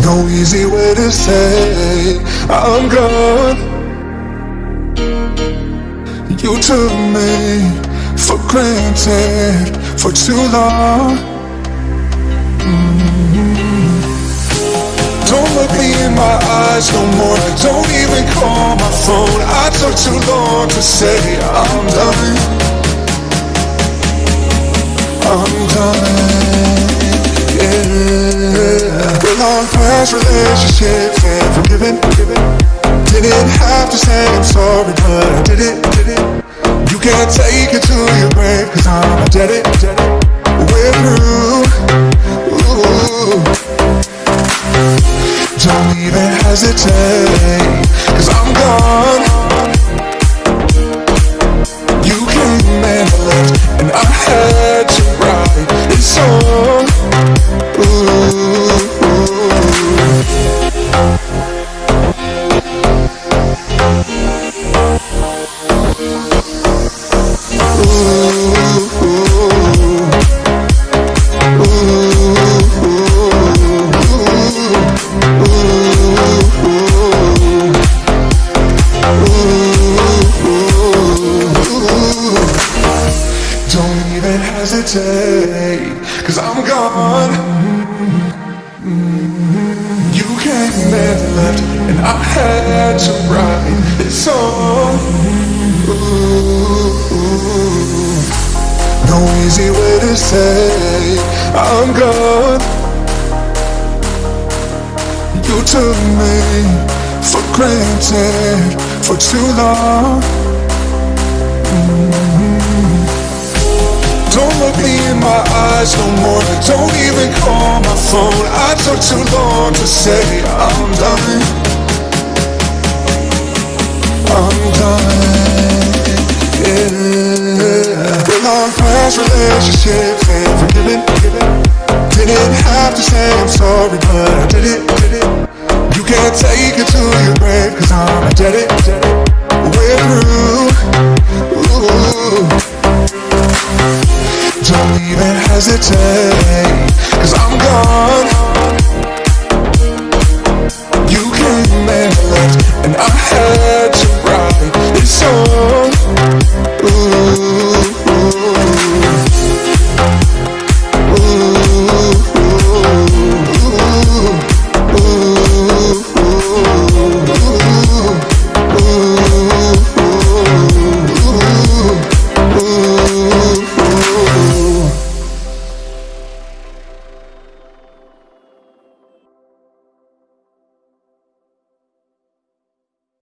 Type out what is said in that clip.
No easy way to say I'm gone. You took me for granted for too long. Mm-hmm. Look me in my eyes no more. Don't even call my phone. I took too long to say I'm done. I'm done. Yeah. We're long past relationships and forgiving. Didn't have to say I'm sorry, but I did it. Did it. You can't take it to your grave, cause I'm a dead it. Don't even hesitate, cause I'm gone. Hesitate, cause I'm gone. You came and left, and I had to write this song. No easy way to say I'm gone. You took me for granted for too long. lies no more. Don't even call my phone. I took too long to say I'm done. I'm done, yeah. Been on past relationships and forgiven Didn't have to say I'm sorry but I did it You can't take it to your grave cause I'm a dead it. take.